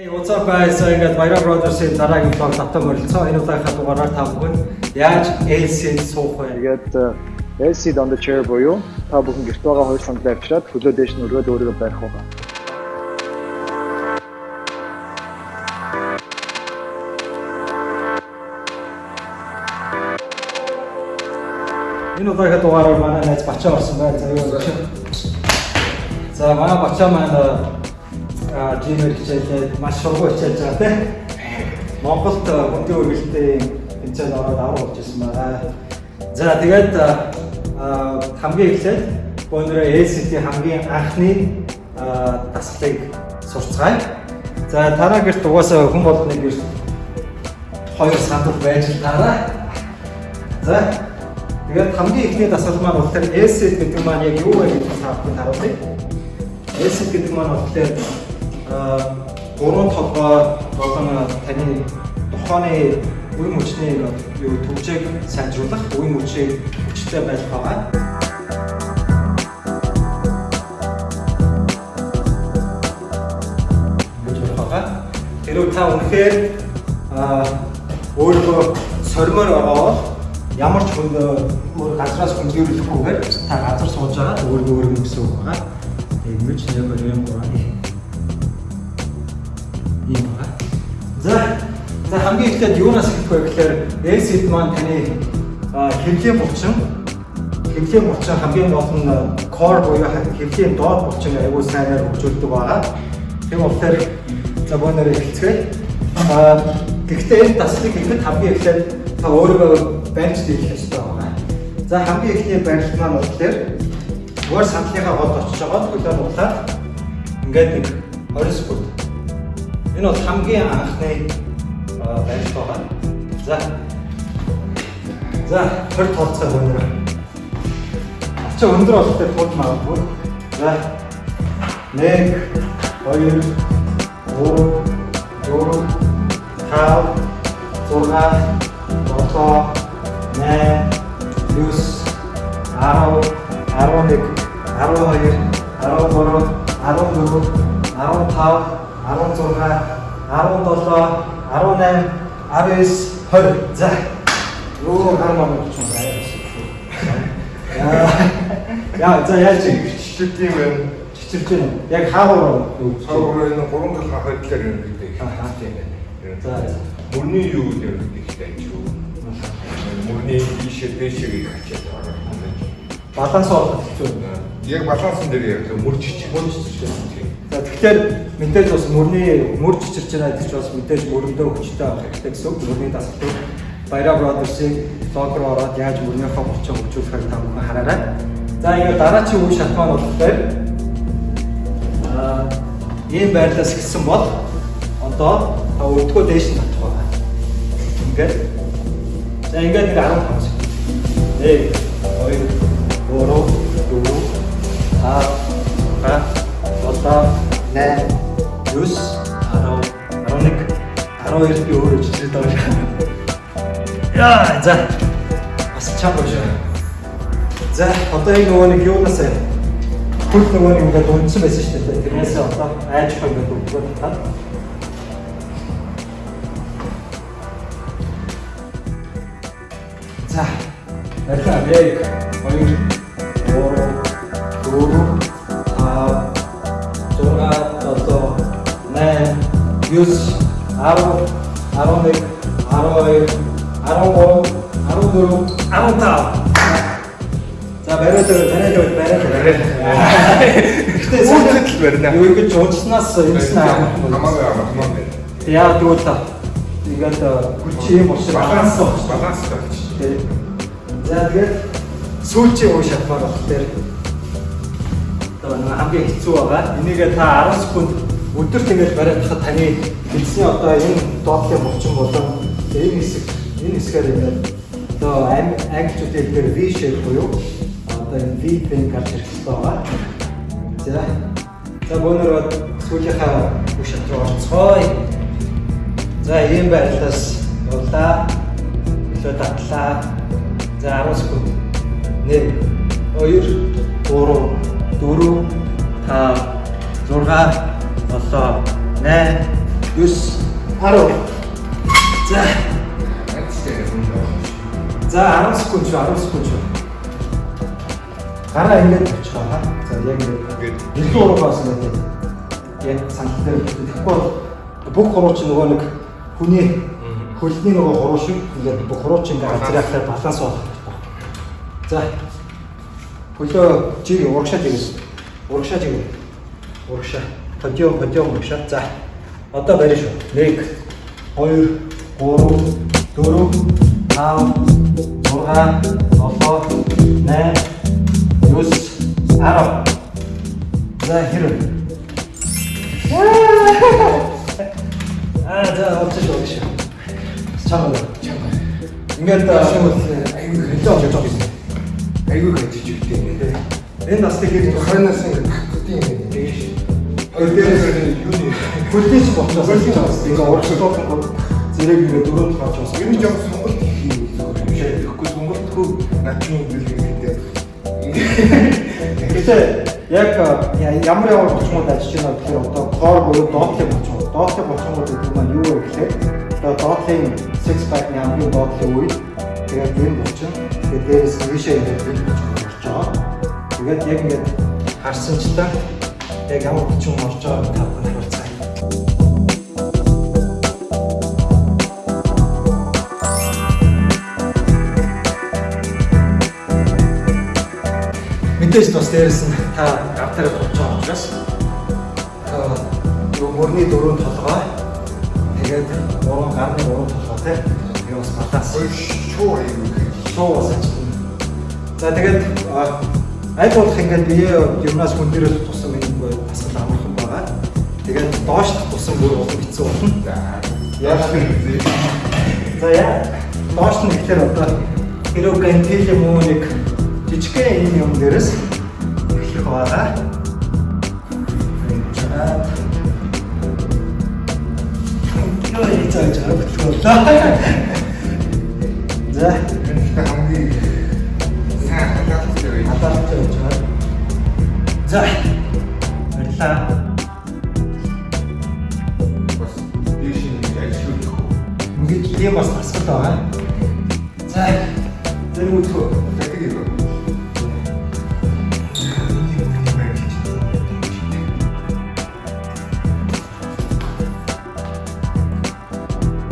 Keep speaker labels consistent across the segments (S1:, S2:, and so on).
S1: Hey, what's up guys? So ингээд Баяра Brothers-ийн дараагийн vlog тавтай морилцсон. Энэ удаагийнхаа дугаараар та бүхэн яаж LC-д суух вэ? Тэгээд LC-д on the chair буюу та бүхэн гэрт байгаа хоёр сандлаа авчираад хөлөө дээш нь өргөд өөрийгөө барих уу? Энэ удаагийнхаа дугаараар манай найз Бачаа орсон байна. За юу вэ? За манай Бачаа маань Gmail хичээлээд маш сургуу хичээлж байгаа тийм. Монголд бүдгийн үргэлжлэлтэй хичээл ороод авраг болж ирсэн байгаа. За тэгээд хамгийн эхлээд өнөөдөр ACT хамгийн анхны дасгалыг сурцгаая. За тараа гэрт угаасаа хүн болгоны гэрт хоёр сандал байж л таараа. За тэгээд хамгийн эхний дасгал маань бол тэр ACT гэдэг маань яг юу вэ гэдгийг та бүхэнд харуулъя. ACT гэдэг маань бол тэр гурван толгой болон таны тухайн үе мөчний юу төвчийг сайжруулах, үе мөчийг хүчтэй байх байгаа. Тэрүү та үнэхээр өөрийгөө сормоор ороод ямар ч хүн өөр газраас хөндөрөлөхгүйгээр та газар сууж байгаа өөрийгөө өөрөнгө гэсэн үг байгаа. Тэгмэж нэмэр юм байна юм байна. За за хамгийн эхлээд юунаас эхлэх вэ гэхээр ACD маань таны хэрэглэн булчин хэрэглэн булчин хамгийн гол нь core буюу хэрэглэн доод булчин аягүй сайнаар хөгжүүлдэг байгаа. Тэгм болохоор за боноор эхэлцгээе. А гэхдээ энэ таслыг ихэд хамгийн эхлээд та өөрийгөө барьж дийлэх хэрэгтэй байгаа. За хамгийн эхний барилт маань болохоор зүгээр сандлынхаа голд очиж байгаа хөлөө нуулаад ингээд 20 секунд Энэ бол хамгийн анхны барилт байгаа. За. За, хөр толцоо өндөр. Ача өндөр болтой тулж магадгүй. За. 1 2 3 4 5 6 7 8 9 10 11 12 13 14 15 16 17 18 19 20 за өөр гар мамд ч юм байна.
S2: Яа за яаж
S1: хичээлт юм бэ? Хичээлж байна. Яг хаагуур юу? Хаагуур энэ гурван гал хахадлаар юм гэдэг. Аа тийм байна. За мөрний юу гэдэг ихтэй юу? Мөрний ийшээ дэшээ гэх хичээл байна. Баланс олох хэцүү. Яг баланс энэ дээр яг мөр чич мөр чич. За тэгэхээр мэдээж бас мөрний мөр чичирч байгаа гэж бас мэдээж мөрөндөө хүчтэй авах хэрэгтэй гэсэн үг. Мөрний дасгал Баяра Brothers-ийг лог руу ороод яаж мөрнийхөө болцоо хөгжүүлэхийг та бүхэн хараарай. За ингээд дараачийн үе шалтгаан болохоор аа ийм байдлаас эхэлсэн бол одоо та өртгөө дээш нь татах байгаа. Ингээд за ингээд нэг 15 секунд. 1 2 3 4 5 6 7 8 9 10 11 12 би өөрөө жижиг доор. Яа, за. Бас чамд өшөө. За, одоо энэ нөгөө нэг юунаас хөл нөгөө нэг ингээд унтсан байсан шүү дээ. Тэрнээс одоо айж хаа ингээд өгдөг таа. За. Эхлээд яг хоёр 9 10 11 12 13 14 15 За барай л барай л барай л барай. Гэтэ сүүлд л барина. Юу ингэж уучласнаас юмсан аа. Хамаагүй аа, хамаагүй. Яа тэгвэл ингээд гүч э, юм уушиг баланс баланс болж. Тэ. За тэгээд сүүлчийн үе шалбар болох дээр одоо хамгийн хэцүү байгаа. Энийгээ та 10 секунд өдөр тэгээд бариад хахад таны хэлсний одоо энэ доотлын булчин болон энэ хэсэг энэ хэсгээр ингээд одоо англичууд хэлээр V shape буюу одоо энэ V pen карт хэрэгтэй байгаа. За. За бөөнөрөө сүүлийнхаа бүх шат руу орцгоё. За ийм байдлаас явлаа. Илүү татлаа. За 10 секунд. 1 2 3 4 5 6 7 8 9 10 За. За 10 секунд шүү 10 секунд шүү. Гараа ингэж очихоо та. За яг ингэж. Илүү уруу баасан байх юм. Яг санал дээр тэгэхгүй бол бүх хуруу чи нөгөө нэг хүний хөлний нөгөө хуруу шиг ингээд бүх хуруу чи ингээд газрахтай баланс болох гэж байна. За. Хөлөө чи урагшаа жигээс. Урагшаа жигээс. Урагшаа. Хожио хожио мушаа. За. Одоо барь шүү. 1 2 3 4 5 6 7 8 9 10 За хэрэг. Аа за очиж байгаа шүү. Чамаа. Чамаа. Ингээд аюул хөлөө болж байгаа юм. Аюул хөлж үлдээ. Энэ насны хэрэг 20 нас ингээд Хоёр дээрээс юуны хөлтийч болчихсон. Хөлтийч болсон. Энэ урагшлуулсан зэрэг ингээ дөрөв талж болсон. Энэ жоо сонголт хийх хэрэггүй. Сонголтгүй начны үйлдэл гэдэг. Гэтэ яг ямар ямар болчмод ажиллаж байна гэхээр одоо core буюу доотлын болчмод. Доотлын болчмод гэдэг нь юу вэ гэхээр одоо доотлын six pack-ны хамгийн доотлын үе тэгээд энэ болчин. Тэгээд дээрээс вишэ гэдэг нь болчихоо. Тэгээд яг ингээд харсанчлаа яг ямар хүчин орж байгааг та бүхэн харилцаа. Мэдээж бас дээрэс нь та автар болж байгаа учраас э, нөгөө мөрний дөрөв толгой тэгээд уран гарны уран толгой те би бас балаас шуу юм шуу бас. За тэгээд э, аль болох ингээд бие юмнаас хүн дээрээ доошд тусан бүр улам хэцүү болно. Яг л. За яа. Доошд нь ихлээр одоо хэрэв гантел юм уу нэг жижигхэн энэ юм дээрээс эхлэх байгаа. Чаад. Юу хийж байгаа хөтлөлөө. За. хамгийн сайн хадгалт хийж байгаа. За. Ингээд тийм бас тасгал байгаа. За зэрэг үтгөө. Дахиг ирэх.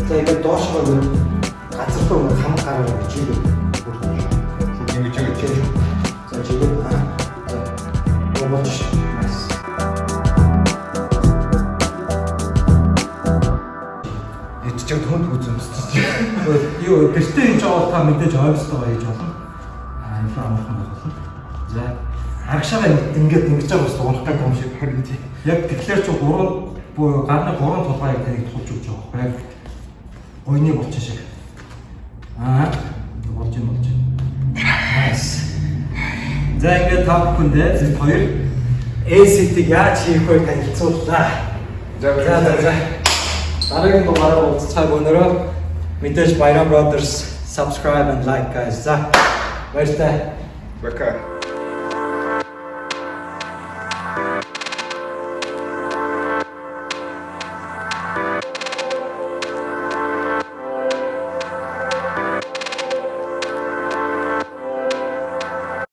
S1: За ингээд доошгоо гөр газар руу хам гараа бичиг. Ингэж ингэж. За чигээр. За болчих. юу гэртээ хийж байгаа бол та мэдээж ойлгож байгаа гэж болно. Аа илүү амархан болно. За агшаага ингээд ингэж байгаа бас унахгүй юм шиг харин тийм. Яг тэгэхээр чи гурван буюу гарны гурван тулгааг таныг тулж өгч байгаа байхгүй. Гойны болчих шиг. Аа болж юм болж байна. Nice. За ингээд та бүхэндээ зөв хоёр ACT-ийг яаж хийх вэ танилцууллаа. За за за. Дараагийн дугаараар уулзцааг өнөрөө Mitesh Bhairav Brothers. Subscribe and like guys. Where's the... Worker.